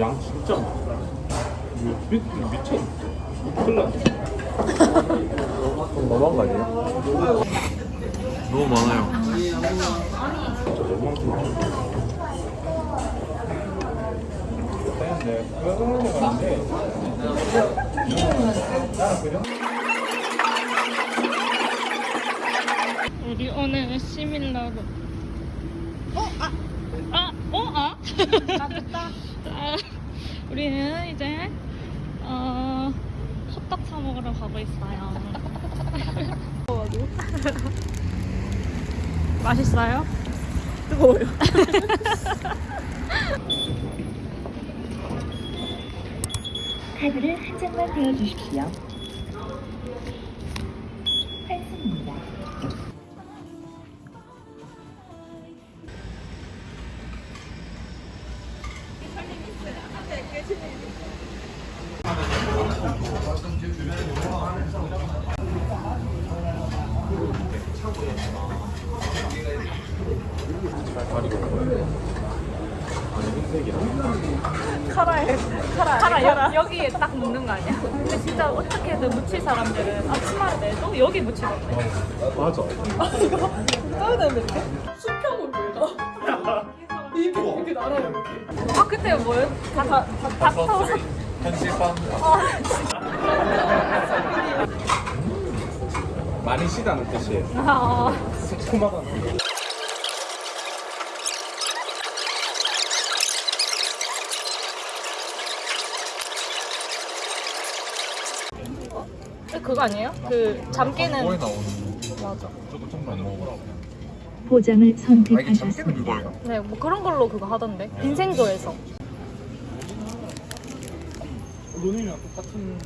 양 진짜 많아. 미, 미쳐. 큰일 났네. 너무한 거 아니에요? 너무 많아요. 진짜 너무한 거 같아. 오늘 시밀러로. 어? 아! 아! 어? 아? 아, 됐다. 아, 우리는 이제, 어, 호떡 사 먹으러 가고 있어요. 맛있어요? 뜨거워요. 카드를 한 장만 대어주십시오. 환승입니다. 카라에 카라 카라 여, 여기에 딱 묻는 거 아니야? 근데 진짜 어떻게든 묻힐 사람들은 앞치마를 내도 여기 묻히거든. 맞아. 떠야 되는데 수평을 아, 그때 뭐예요? 다, 다, 다, 닥터. 현실감. 많이 시다는 뜻이에요. 아, 새콤하다는 뜻. 어? 그거 아니에요? 그, 잠 깨는. 거에 나오는 맞아. 보장을 아 이게 참깨는 선택하셨습니다. 이거예요? 네, 뭐 그런 걸로 그거 하던데. 빈생조에서. 누님이랑 똑같은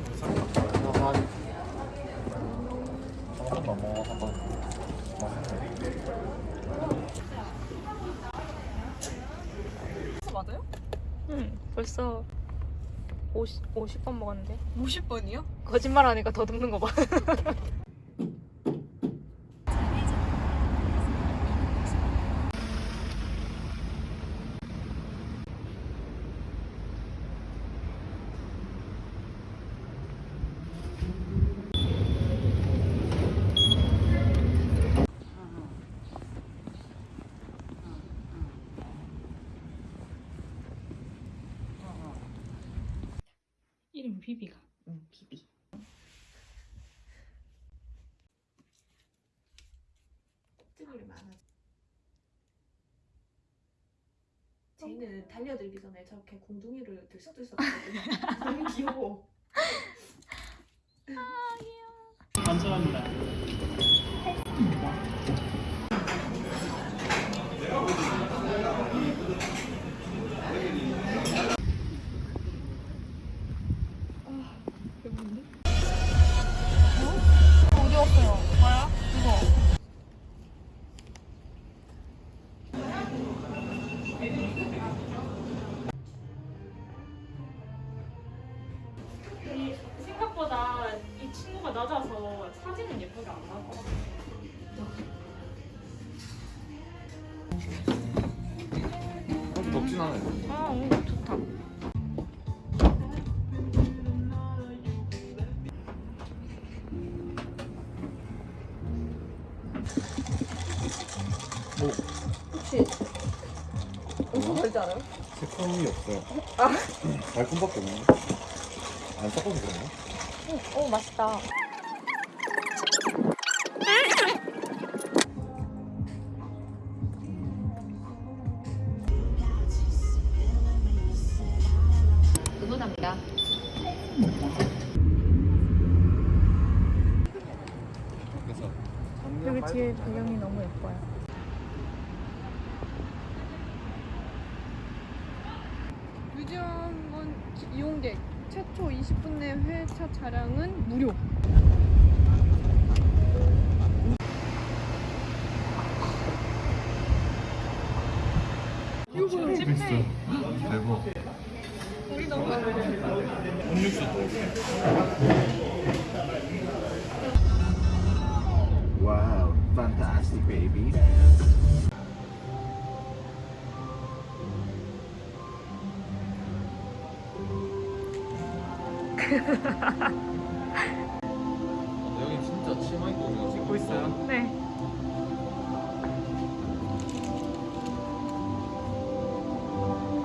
한 번도 안 먹어 한 번. 맞아요? 응, 벌써 50, 50번 먹었는데. 50번이요? 거짓말 하니까 더 듬는 거 봐. 이름 비비가. 응 비비. 찌물이 많아. 쟤는 달려들기 전에 저렇게 공둥이를 들썩들썩 하거든요. 너무 귀여워. 감사합니다. 혹시 무슨 말인지 알아요? 새콤이 없어요. 달콤밖에 없네. 안 섞어서 그런가? 오, 맛있다. 응원합니다. 뮤지엄원 이용객 최초 20분 내 회차 차량은 무료. 이거 찜해. 대박. 우리 너무 음료수 더. Wow, fantastic baby. 여기 진짜 치마 입고 거 찍고 있어요? 네.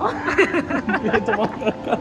와.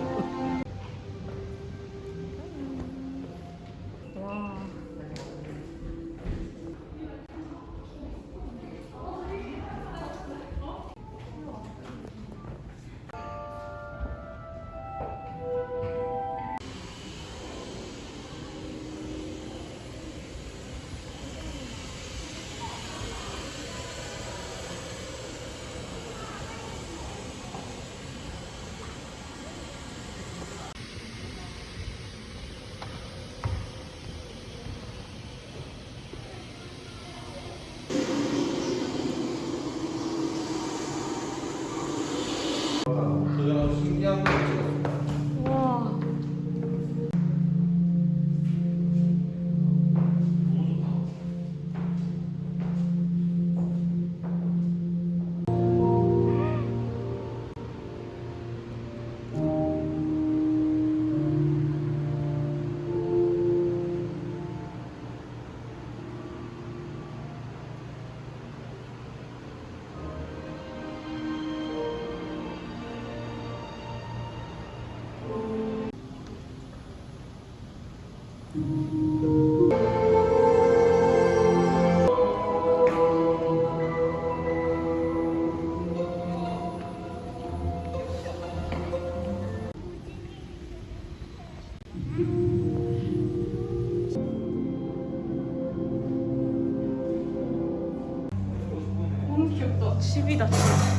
귀엽다.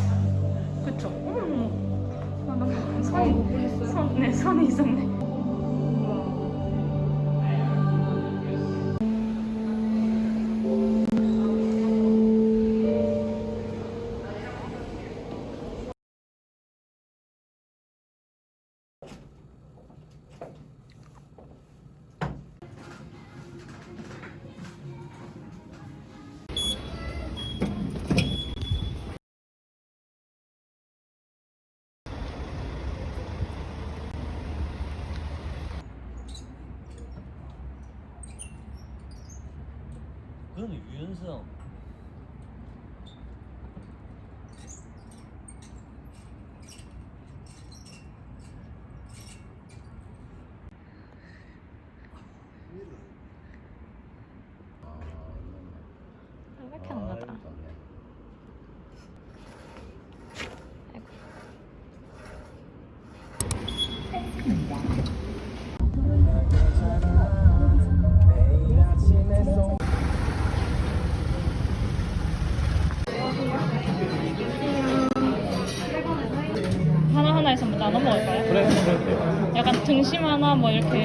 그건 유연 뭐 이렇게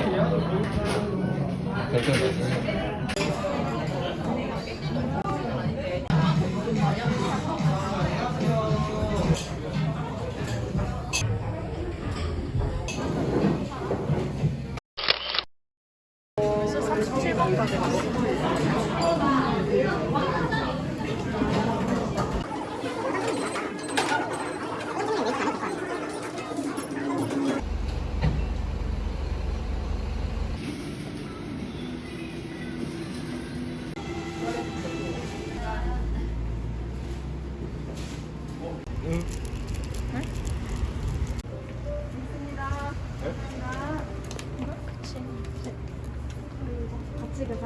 찍은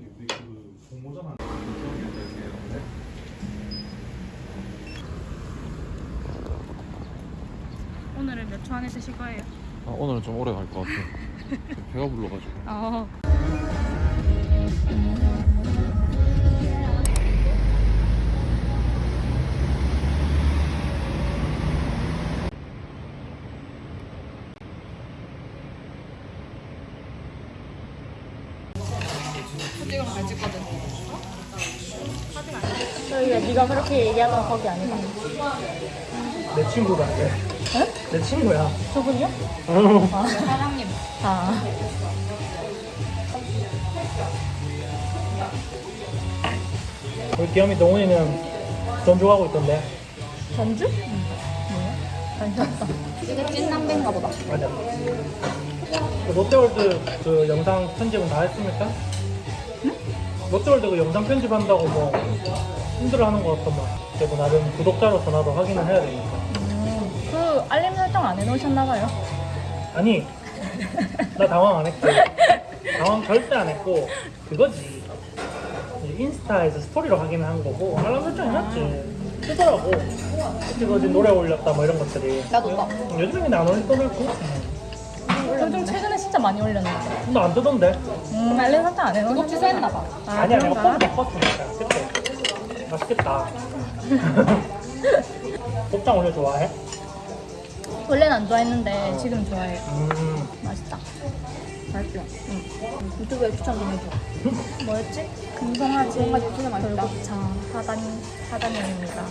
게 우리 그 공모전 한. 오늘은 몇 초 안에 드실 거예요? 아, 오늘은 좀 오래 갈 것 같아. 배가 불러가지고. 어. 네가 그렇게 얘기하던 거기 아니다. 내 친구 같아. 내 친구야. 저분이요? 아, 사장님. 아. 우리 귀염이 동훈이는 전주 가고 있던데. 전주? 뭐야? 관심 없다. 이게 찐남매인가 보다. 맞아. 그 롯데월드 그 영상 편집은 다 했습니까? 롯데월드 그 영상 편집한다고 뭐 힘들어하는 것 같더만. 그래도 나름 구독자로서 나도 확인을 해야 되니까. 음, 그 알림 설정 안 해놓으셨나 봐요. 아니, 나 당황 안 했고, 당황 절대 안 했고, 그거지. 인스타에서 스토리로 확인을 한 거고, 알람 설정 해놨지. 뜨더라고. 그거 어제 노래 올렸다 뭐 이런 것들이. 나도 봐. 요즘에는 안 올릴 거를 고 요즘 최근에 진짜 많이 올렸는데. 근데 안 뜨던데. 음, 알림 설정 안 해놓으셨나? 취소했나 봐. 아, 아니야, 내가 그런가? 폰 바꿨으니까. 그때. 맛있겠다. 곱창 원래 좋아해? 원래는 안 좋아했는데 지금 좋아해요. 음, 맛있다. 맛있죠? 응. 유튜브에 추천 좀 해줘. 뭐였지? 금성아지 진짜 맛있다. 돌곱창 사단 사단면입니다.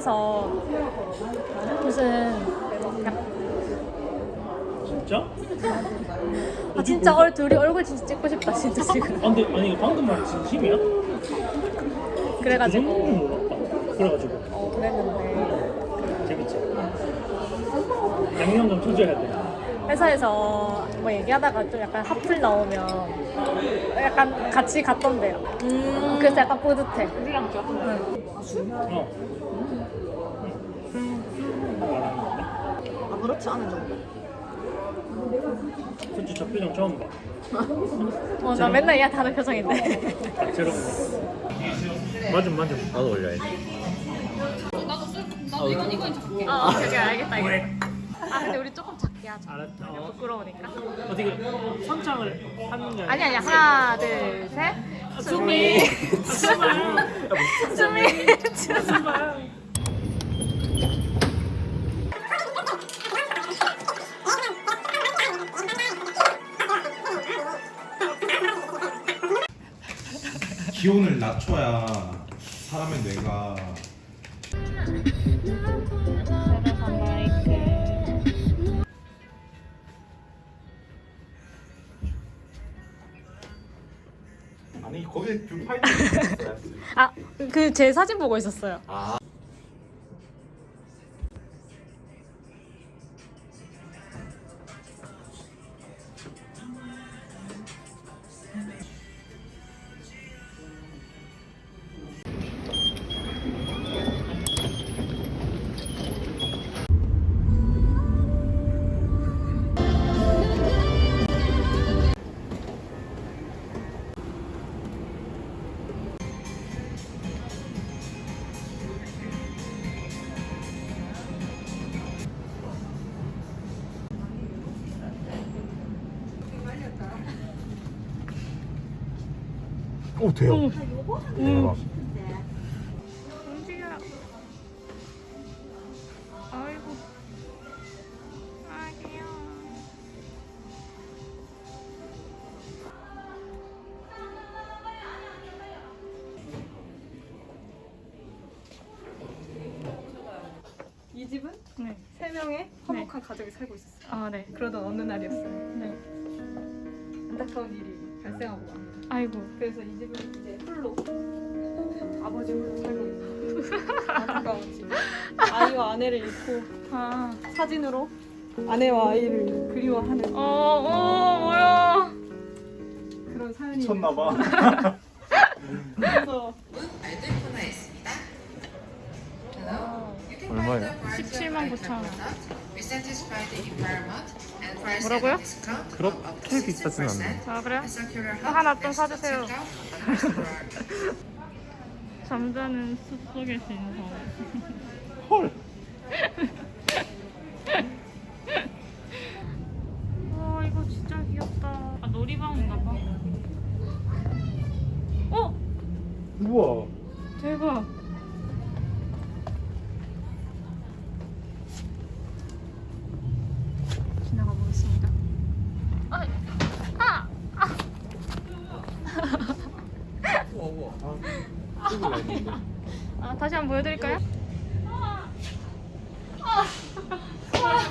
회사에서 무슨 약- 진짜? 아 진짜 얼 둘이 얼굴 진짜 찍고 싶다 진짜 지금. 아, 근데 아니 방금 말 진심이야? 그 그래가지고 몰랐다. 그래가지고 어, 그랬는데 재밌지. 양념 좀 쳐줘야 돼. 회사에서 뭐 얘기하다가 좀 약간 하플 나오면 약간 같이 갔던데요. 그래서 약간 뿌듯해. 우리랑 좀. 어. 그렇지 않은 정도. 솔직히 저 표정 처음 봐. 어, 나 맨날 얘 다른 표정인데. 다채롭네. 맞음 맞음. 나도 올려야지. 어, 오케이, 오케이, 알겠다, 알겠다. 아, 근데 우리 조금 작게 하자. 알았다. 어. 부끄러우니까. 어떻게 선창을 하는 게 아니, 아니, 하나, 둘, 셋. 수미. 수미. 수미. 기온 낮춰야 사람의 뇌가 아니 거기에 뷰 파이팅 있어요. 아, 그 제 사진 보고 있었어요. 오 돼요. 대박. 아이고. 아, 귀여워. 이 집은 네. 세 명의 화목한 가족이 살고 있었어요. 아, 네. 그러던 어느 날이었어요. 네. 안타까운 일이 발생하고 맙니다. 아이고. 그래서 이 집은 이제 홀로 아버지 홀로 살고 있는 안타까운 집. 아이와 아내를 잃고 아. 사진으로 아내와 아이를 그리워하는 어, 어, 뭐야. 그런 사연이 미쳤나봐. 뭐라고요? 그렇게 비싸진 않네 아 그래요? 하나 좀 사주세요 잠자는 숲속의 신성 헐 와, 이거 진짜 귀엽다. 아, 놀이방인가 봐. 어? 우와. 대박. 아, 다시 한번 보여드릴까요? 아, 아, 아,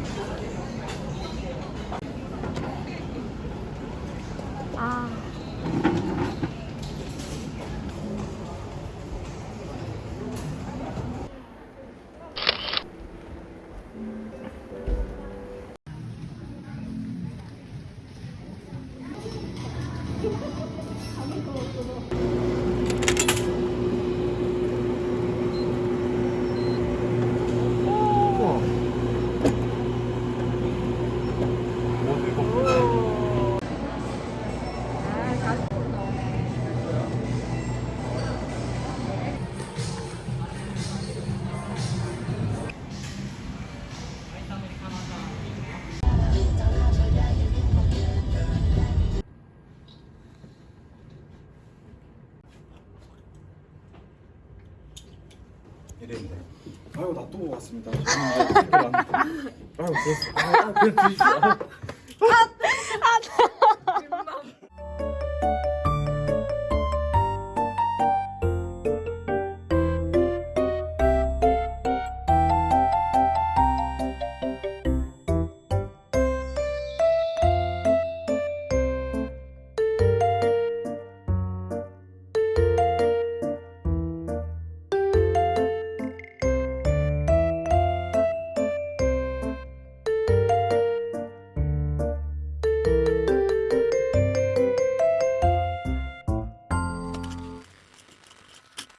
왔습니다. 아유, 아, 그 아, 아, 아, 아, 아.